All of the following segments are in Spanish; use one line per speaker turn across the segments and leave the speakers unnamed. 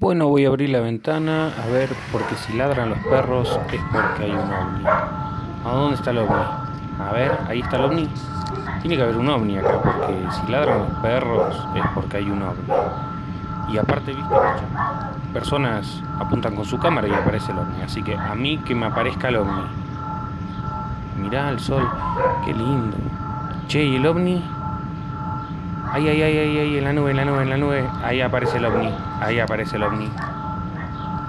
Bueno, voy a abrir la ventana a ver, porque si ladran los perros es porque hay un ovni. ¿A dónde está el ovni? A ver, ahí está el ovni. Tiene que haber un ovni acá, porque si ladran los perros es porque hay un ovni. Y aparte, viste, personas apuntan con su cámara y aparece el ovni. Así que a mí que me aparezca el ovni. Mirá el sol, qué lindo. Che, ¿y el ovni? Ay, ay, ay, ay, ay, en la nube, en la nube, en la nube. Ahí aparece el ovni. Ahí aparece el ovni.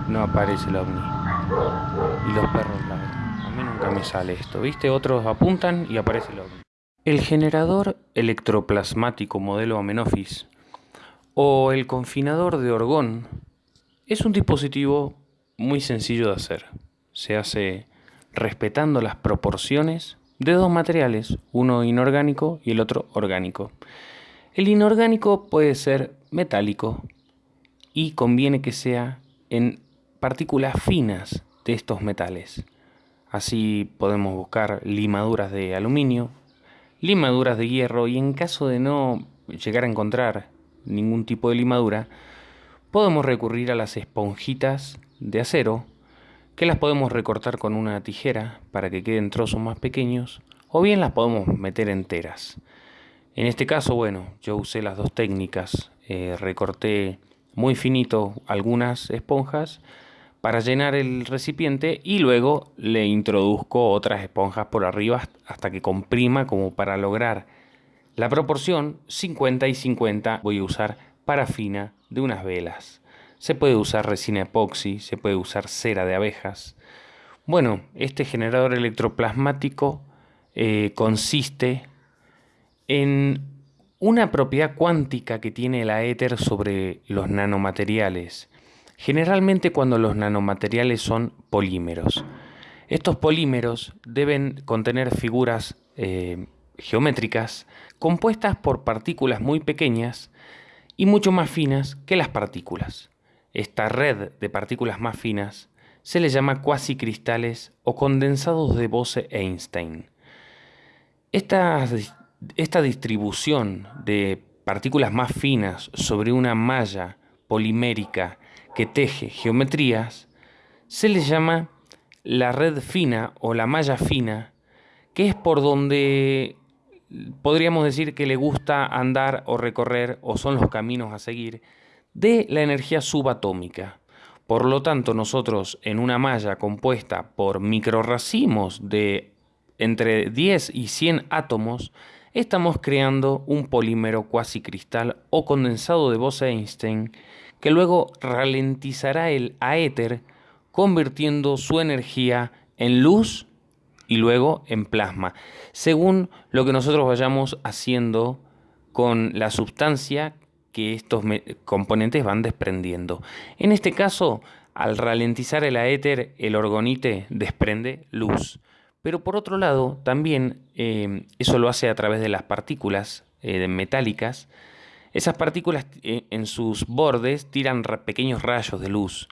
No aparece el ovni. Y los perros ladran. A mí nunca me sale esto, ¿viste? Otros apuntan y aparece el ovni. El generador electroplasmático modelo Amenofis o el confinador de orgón es un dispositivo muy sencillo de hacer. Se hace respetando las proporciones de dos materiales, uno inorgánico y el otro orgánico. El inorgánico puede ser metálico y conviene que sea en partículas finas de estos metales. Así podemos buscar limaduras de aluminio, limaduras de hierro y en caso de no llegar a encontrar ningún tipo de limadura, podemos recurrir a las esponjitas de acero que las podemos recortar con una tijera para que queden trozos más pequeños o bien las podemos meter enteras. En este caso, bueno, yo usé las dos técnicas, eh, recorté muy finito algunas esponjas para llenar el recipiente y luego le introduzco otras esponjas por arriba hasta que comprima como para lograr la proporción 50 y 50 voy a usar parafina de unas velas. Se puede usar resina epoxi, se puede usar cera de abejas. Bueno, este generador electroplasmático eh, consiste en una propiedad cuántica que tiene la éter sobre los nanomateriales, generalmente cuando los nanomateriales son polímeros. Estos polímeros deben contener figuras eh, geométricas compuestas por partículas muy pequeñas y mucho más finas que las partículas. Esta red de partículas más finas se le llama cuasicristales o condensados de Bose-Einstein. Estas esta distribución de partículas más finas sobre una malla polimérica que teje geometrías se le llama la red fina o la malla fina, que es por donde podríamos decir que le gusta andar o recorrer o son los caminos a seguir de la energía subatómica. Por lo tanto, nosotros en una malla compuesta por microracimos de entre 10 y 100 átomos, estamos creando un polímero cuasi cristal o condensado de Bose-Einstein que luego ralentizará el aéter convirtiendo su energía en luz y luego en plasma, según lo que nosotros vayamos haciendo con la sustancia que estos componentes van desprendiendo. En este caso, al ralentizar el aéter, el orgonite desprende luz. Pero por otro lado, también eh, eso lo hace a través de las partículas eh, metálicas. Esas partículas eh, en sus bordes tiran pequeños rayos de luz.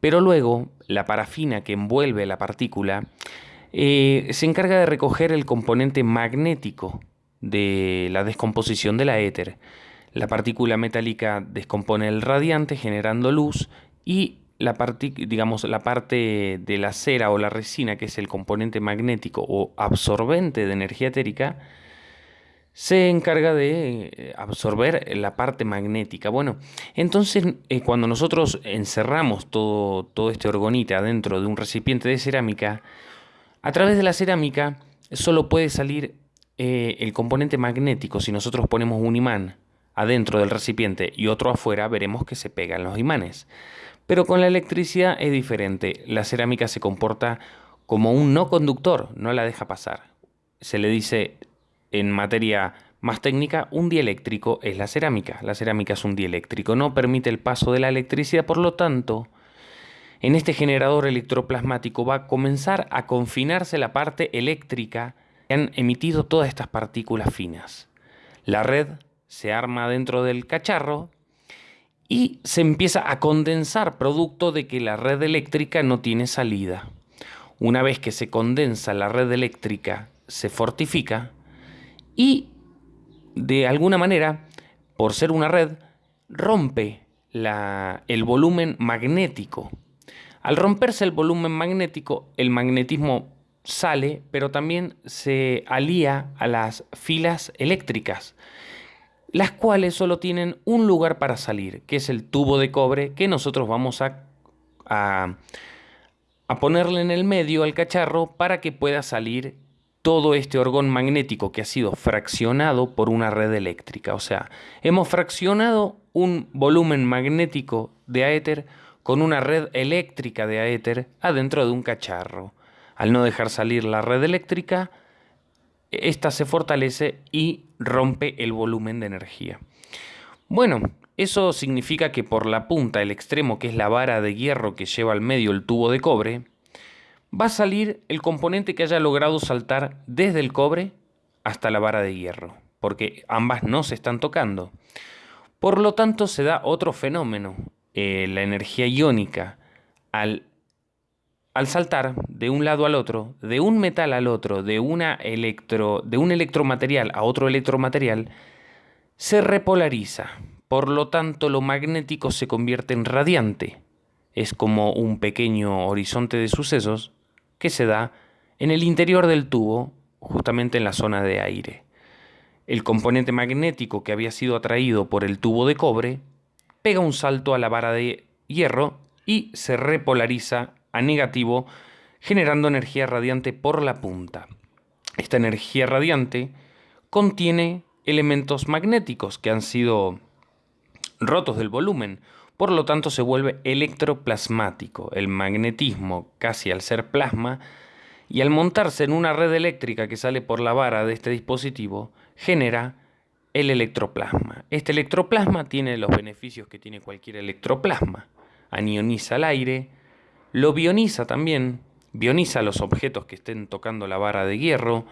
Pero luego la parafina que envuelve la partícula se encarga de recoger el componente magnético de la descomposición de la éter. La partícula metálica descompone el radiante generando luz y la parte, digamos, la parte de la cera o la resina, que es el componente magnético o absorbente de energía etérica, se encarga de eh, absorber la parte magnética. Bueno, entonces eh, cuando nosotros encerramos todo, todo este orgonita dentro de un recipiente de cerámica, a través de la cerámica solo puede salir eh, el componente magnético. Si nosotros ponemos un imán adentro del recipiente y otro afuera, veremos que se pegan los imanes. Pero con la electricidad es diferente. La cerámica se comporta como un no conductor, no la deja pasar. Se le dice en materia más técnica, un dieléctrico es la cerámica. La cerámica es un dieléctrico, no permite el paso de la electricidad, por lo tanto, en este generador electroplasmático va a comenzar a confinarse la parte eléctrica que han emitido todas estas partículas finas. La red se arma dentro del cacharro y se empieza a condensar producto de que la red eléctrica no tiene salida. Una vez que se condensa la red eléctrica, se fortifica y de alguna manera, por ser una red, rompe el volumen magnético. Al romperse el volumen magnético, el magnetismo sale, pero también se alía a las filas eléctricas, las cuales solo tienen un lugar para salir, que es el tubo de cobre que nosotros vamos a, a, ponerle en el medio al cacharro para que pueda salir todo este orgón magnético que ha sido fraccionado por una red eléctrica. O sea, hemos fraccionado un volumen magnético de aéter con una red eléctrica de aéter adentro de un cacharro. Al no dejar salir la red eléctrica, esta se fortalece y rompe el volumen de energía. Bueno, eso significa que por la punta, el extremo que es la vara de hierro que lleva al medio el tubo de cobre, va a salir el componente que haya logrado saltar desde el cobre hasta la vara de hierro, porque ambas no se están tocando. Por lo tanto, se da otro fenómeno. Eh, la energía iónica, al, al, saltar de un lado al otro, de un metal al otro, de, una electro, de un electromaterial a otro electromaterial, se repolariza. Por lo tanto, lo magnético se convierte en radiante. Es como un pequeño horizonte de sucesos que se da en el interior del tubo, justamente en la zona de aire el componente magnético que había sido atraído por el tubo de cobre pega un salto a la vara de hierro y se repolariza a negativo generando energía radiante por la punta. Esta energía radiante contiene elementos magnéticos que han sido rotos del volumen, por lo tanto se vuelve electroplasmático. El magnetismo, casi al ser plasma, y al montarse en una red eléctrica que sale por la vara de este dispositivo, genera el electroplasma. Este electroplasma tiene los beneficios que tiene cualquier electroplasma. Anioniza el aire, lo bioniza también, bioniza los objetos que estén tocando la vara de hierro.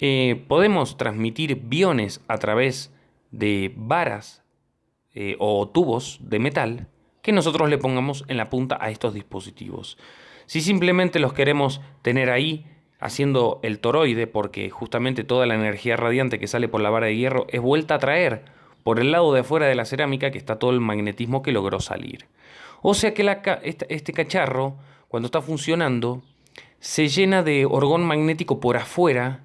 Eh, podemos transmitir biones a través de varas eh, o tubos de metal que nosotros le pongamos en la punta a estos dispositivos. Si simplemente los queremos tener ahí haciendo el toroide, porque justamente toda la energía radiante que sale por la vara de hierro es vuelta a traer por el lado de afuera de la cerámica que está todo el magnetismo que logró salir. O sea que este cacharro, cuando está funcionando, se llena de orgón magnético por afuera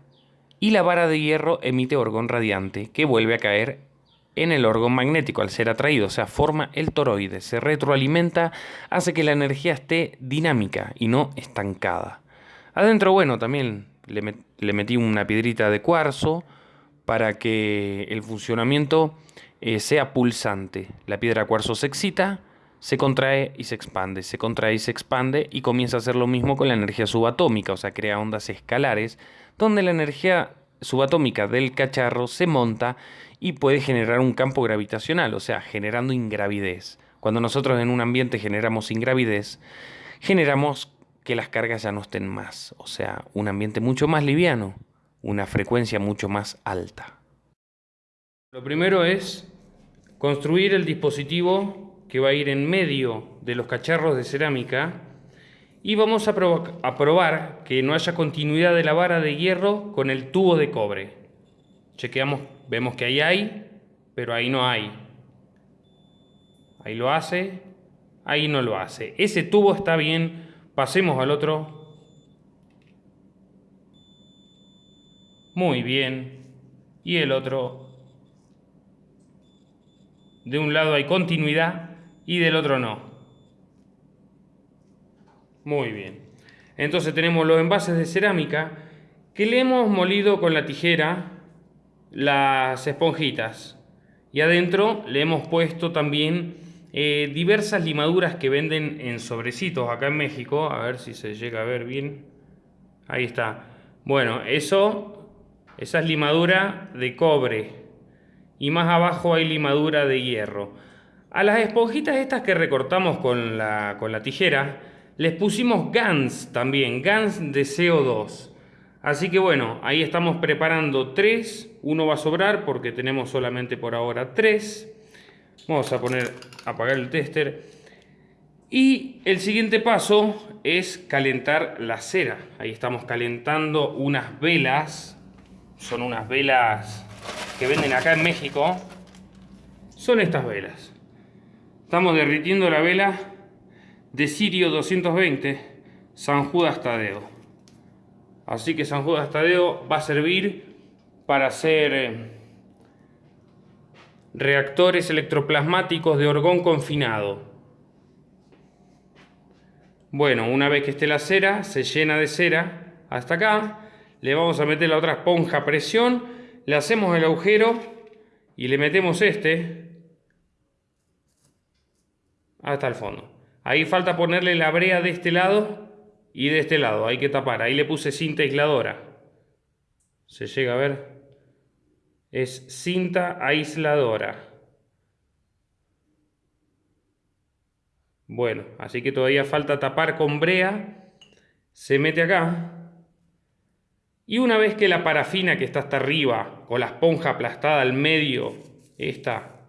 y la vara de hierro emite orgón radiante que vuelve a caer en el orgón magnético al ser atraído, o sea, forma el toroide, se retroalimenta, hace que la energía esté dinámica y no estancada. Adentro, bueno, también le, metí una piedrita de cuarzo para que el funcionamiento eh, sea pulsante. La piedra cuarzo se excita, se contrae y se expande, se contrae y se expande y comienza a hacer lo mismo con la energía subatómica, o sea, crea ondas escalares donde la energía subatómica del cacharro se monta y puede generar un campo gravitacional, o sea, generando ingravidez. Cuando nosotros en un ambiente generamos ingravidez, generamos que las cargas ya no estén más, o sea, un ambiente mucho más liviano, una frecuencia mucho más alta. Lo primero es construir el dispositivo que va a ir en medio de los cacharros de cerámica y vamos a, a probar que no haya continuidad de la vara de hierro con el tubo de cobre. Chequeamos, vemos que ahí hay, pero ahí no hay. Ahí lo hace, ahí no lo hace. Ese tubo está bien, pasemos al otro. Muy bien. Y el otro. De un lado hay continuidad y del otro no. Muy bien. Entonces tenemos los envases de cerámica que le hemos molido con la tijera las esponjitas. Y adentro le hemos puesto también eh, diversas limaduras que venden en sobrecitos acá en México. A ver si se llega a ver bien. Ahí está. Bueno, eso, esa es limadura de cobre. Y más abajo hay limadura de hierro. A las esponjitas estas que recortamos con la, con la tijera, les pusimos GANS también, GANS de CO2. Así que bueno, ahí estamos preparando tres. Uno va a sobrar porque tenemos solamente por ahora tres. Vamos a poner, apagar el tester. Y el siguiente paso es calentar la cera. Ahí estamos calentando unas velas. Son unas velas que venden acá en México. Son estas velas. Estamos derritiendo la vela de Sirio 220 San Judas Tadeo. Así que San Judas Tadeo va a servir para hacer eh, reactores electroplasmáticos de orgón confinado. Bueno, una vez que esté la cera, se llena de cera hasta acá. Le vamos a meter la otra esponja a presión, le hacemos el agujero y le metemos este hasta el fondo. Ahí falta ponerle la brea de este lado y de este lado. Hay que tapar. Ahí le puse cinta aisladora. Se llega a ver. Es cinta aisladora. Bueno, así que todavía falta tapar con brea. Se mete acá. Y una vez que la parafina que está hasta arriba, con la esponja aplastada al medio, esta,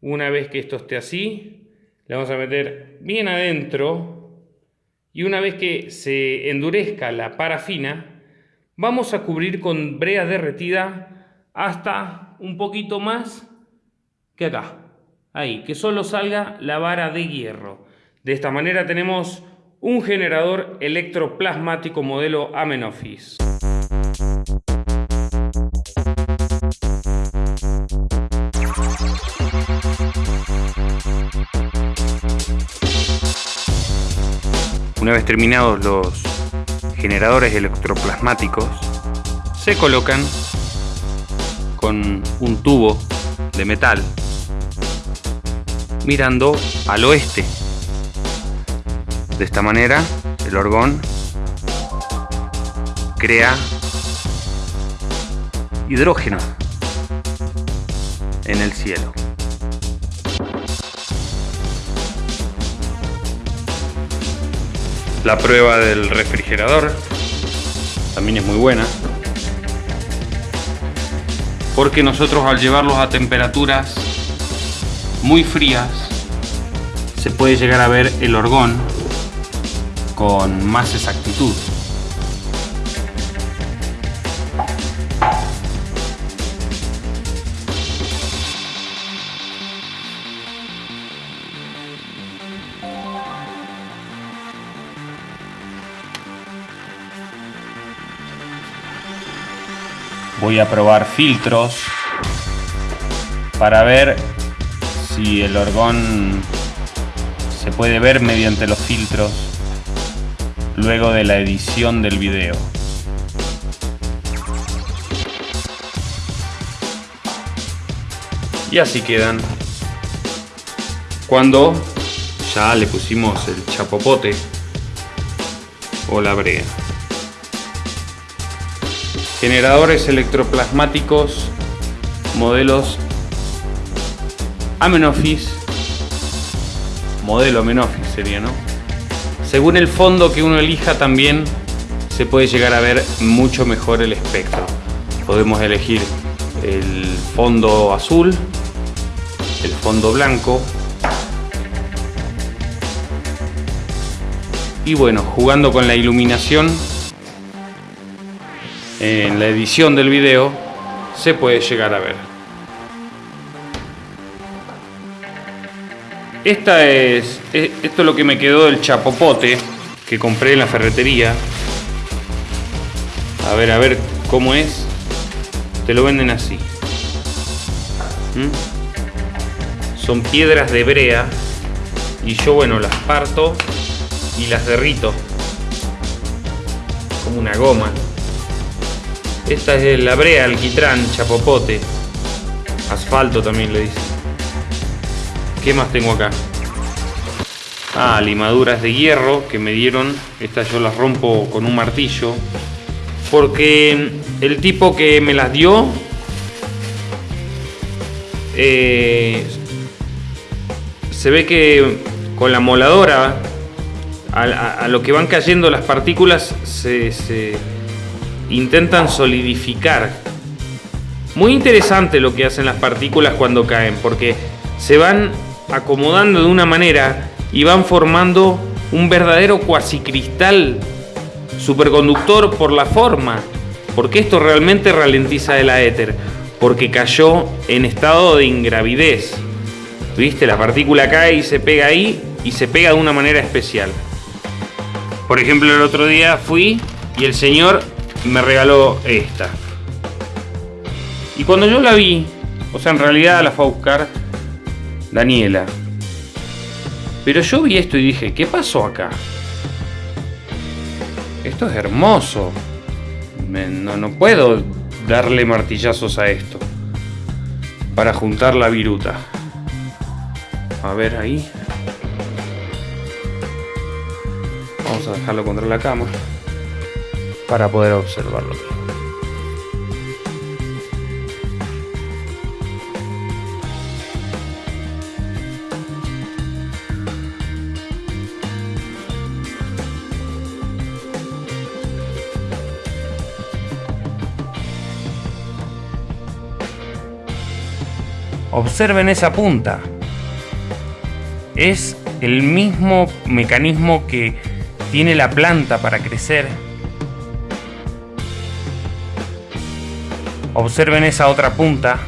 una vez que esto esté así, le vamos a meter bien adentro y una vez que se endurezca la parafina, vamos a cubrir con brea derretida hasta un poquito más que acá. Ahí, que solo salga la vara de hierro. De esta manera tenemos un generador electroplasmático modelo Amenofis. Una vez terminados los generadores electroplasmáticos, se colocan con un tubo de metal mirando al oeste. De esta manera, el orgón crea hidrógeno en el cielo. La prueba del refrigerador también es muy buena porque nosotros al llevarlos a temperaturas muy frías se puede llegar a ver el orgón con más exactitud. Voy a probar filtros para ver si el orgón se puede ver mediante los filtros luego de la edición del video. Y así quedan cuando ya le pusimos el chapopote o la brea. Generadores electroplasmáticos modelos Amenofis, modelo Amenofis sería, ¿no? Según el fondo que uno elija también se puede llegar a ver mucho mejor el espectro. Podemos elegir el fondo azul, el fondo blanco y bueno, jugando con la iluminación en la edición del video se puede llegar a ver. Esta es, esto es lo que me quedó del chapopote que compré en la ferretería. A ver, a ver cómo es. Te lo venden así. ¿Mm? Son piedras de brea y yo, bueno, las parto y las derrito como una goma. Esta es la brea, alquitrán, chapopote, asfalto también le dicen. ¿Qué más tengo acá? Ah, limaduras de hierro que me dieron. Estas yo las rompo con un martillo. Porque el tipo que me las dio eh, se ve que con la moladora a, lo que van cayendo las partículas se intentan solidificar. Muy interesante lo que hacen las partículas cuando caen, porque se van acomodando de una manera y van formando un verdadero cuasicristal superconductor por la forma, porque esto realmente ralentiza el aéter, porque cayó en estado de ingravidez. ¿Viste? La partícula cae y se pega ahí y se pega de una manera especial. Por ejemplo, el otro día fui y el señor me regaló esta. Y cuando yo la vi, o sea, en realidad la fue a buscar Daniela. Pero yo vi esto y dije, ¿qué pasó acá? Esto es hermoso. no, no puedo darle martillazos a esto. Para juntar la viruta. A ver ahí. Vamos a dejarlo contra la cama. Para poder observarlo. Observen esa punta. Es el mismo mecanismo que tiene la planta para crecer. Observen esa otra punta.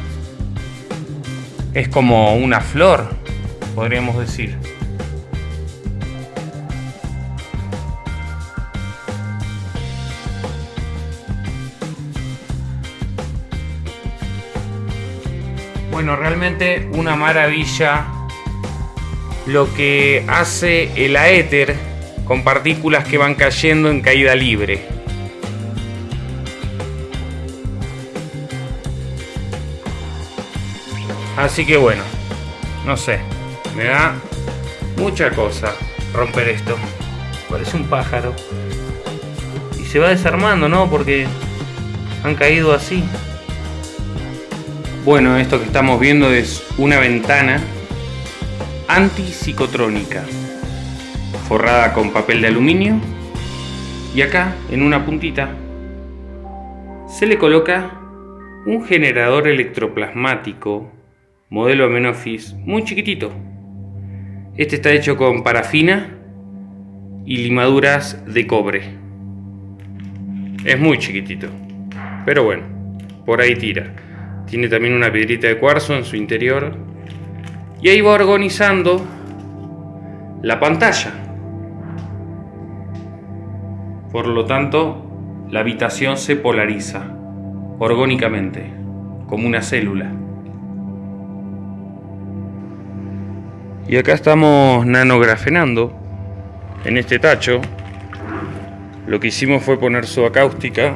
Es como una flor, podríamos decir. Bueno, realmente una maravilla lo que hace el aéter con partículas que van cayendo en caída libre. Así que bueno, no sé, me da mucha cosa romper esto. Parece un pájaro. Y se va desarmando, ¿no? Porque han caído así. Bueno, esto que estamos viendo es una ventana antipsicotrónica forrada con papel de aluminio y acá en una puntita se le coloca un generador electroplasmático modelo Amenofis muy chiquitito. Este está hecho con parafina y limaduras de cobre. Es muy chiquitito, pero bueno, por ahí tira. Tiene también una piedrita de cuarzo en su interior. Y ahí va organizando la pantalla. Por lo tanto, la habitación se polariza orgónicamente, como una célula. Y acá estamos nanografenando en este tacho. Lo que hicimos fue poner su acáustica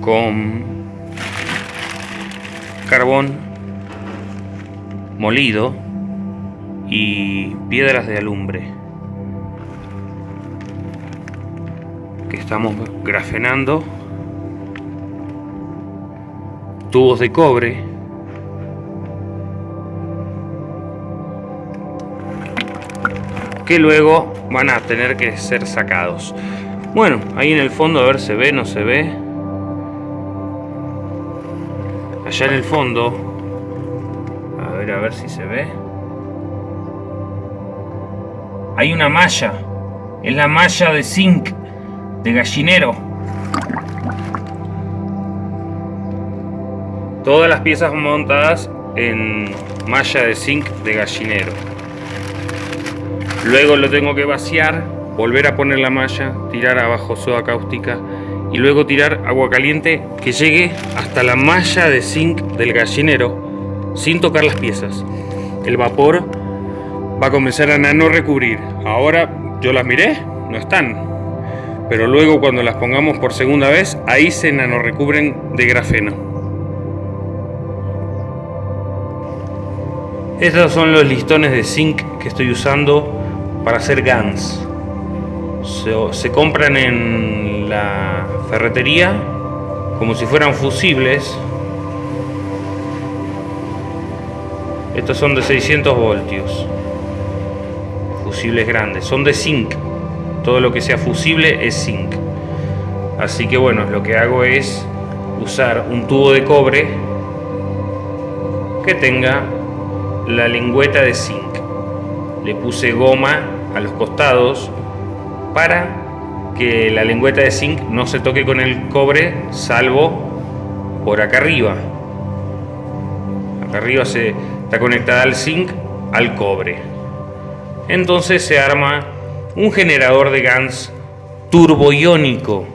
con carbón molido y piedras de alumbre que estamos grafenando tubos de cobre que luego van a tener que ser sacados. Bueno ahí en el fondo a ver se ve no se ve allá en el fondo. A ver a ver si se ve. Hay una malla. Es la malla de zinc de gallinero. Todas las piezas montadas en malla de zinc de gallinero luego lo tengo que vaciar volver a poner la malla tirar abajo soda cáustica y luego tirar agua caliente que llegue hasta la malla de zinc del gallinero sin tocar las piezas. El vapor va a comenzar a nano recubrir. Ahora yo las miré, no están. Pero luego cuando las pongamos por segunda vez, ahí se nano recubren de grafeno. Estos son los listones de zinc que estoy usando para hacer GANs. se compran en la ferretería como si fueran fusibles. Estos son de 600 voltios. Fusibles grandes. Son de zinc. Todo lo que sea fusible es zinc. Así que bueno, lo que hago es usar un tubo de cobre que tenga la lengüeta de zinc. Le puse goma a los costados para que la lengüeta de zinc no se toque con el cobre salvo por acá arriba. Acá arriba se, está conectada al zinc, al cobre. Entonces se arma un generador de GANS turboiónico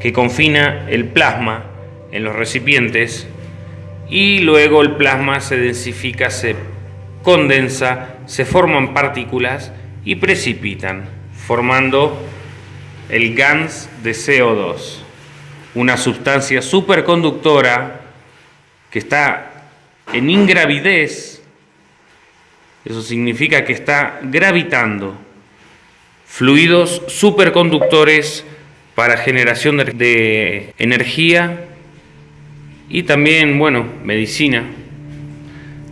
que confina el plasma en los recipientes y luego el plasma se densifica, se condensa, se forman partículas y precipitan, formando el GANS de CO2, una sustancia superconductora que está en ingravidez, eso significa que está gravitando. Fluidos superconductores para generación de energía y también, bueno, medicina.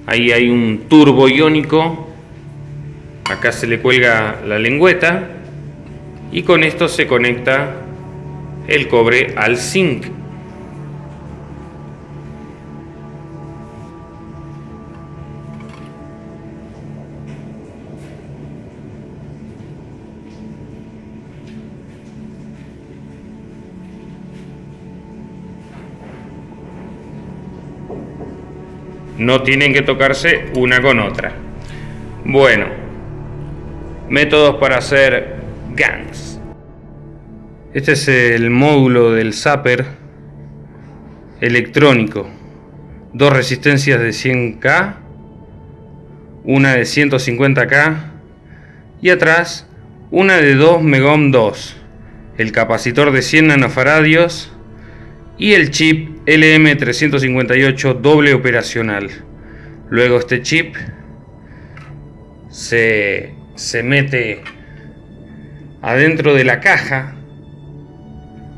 Ahí hay un turbo iónico, acá se le cuelga la lengüeta y con esto se conecta el cobre al zinc. No tienen que tocarse una con otra. Bueno, métodos para hacer GANs. Este es el módulo del zapper electrónico. Dos resistencias de 100K, una de 150K y atrás una de 2 Megohm 2, el capacitor de 100 nanofaradios y el chip LM358 doble operacional. Luego este chip se, se mete adentro de la caja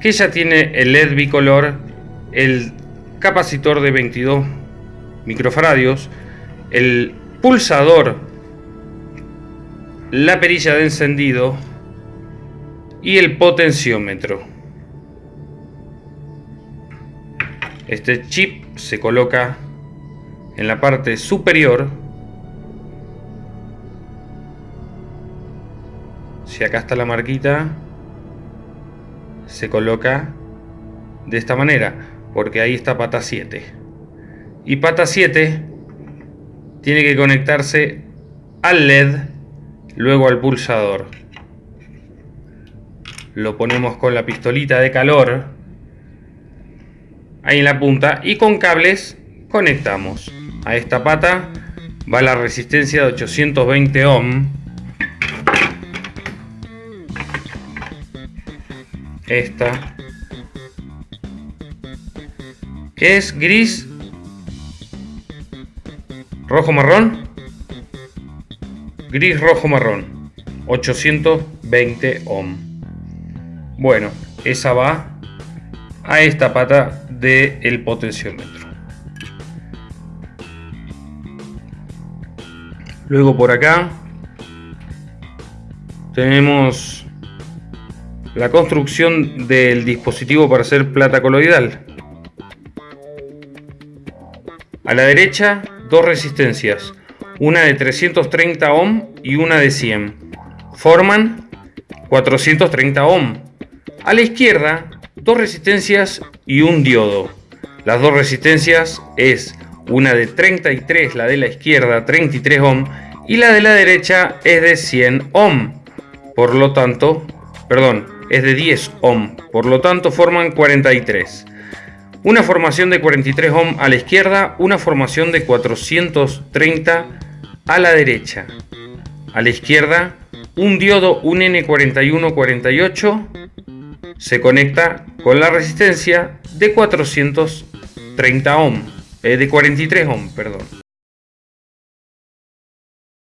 que ya tiene el LED bicolor, el capacitor de 22 microfaradios, el pulsador, la perilla de encendido y el potenciómetro. Este chip se coloca en la parte superior. Acá está la marquita, se coloca de esta manera, porque ahí está pata 7. Y pata 7 tiene que conectarse al LED, luego al pulsador. Lo ponemos con la pistolita de calor ahí en la punta y con cables conectamos a esta pata va la resistencia de 820 ohm esta que es gris rojo marrón gris rojo marrón 820 ohm bueno esa va a esta pata del potenciómetro. Luego por acá tenemos la construcción del dispositivo para hacer plata coloidal. A la derecha, dos resistencias, una de 330 ohm y una de 100. Forman 430 ohm. A la izquierda, dos resistencias y un diodo. Las dos resistencias es una de 33, la de la izquierda 33 ohm y la de la derecha es de 100 ohm. Por lo tanto, perdón, es de 10 ohm, por lo tanto forman 43. Una formación de 43 ohm a la izquierda, una formación de 430 a la derecha. A la izquierda, un diodo, un N4148 se conecta con la resistencia de 430 ohm, eh, de 43 ohm, perdón.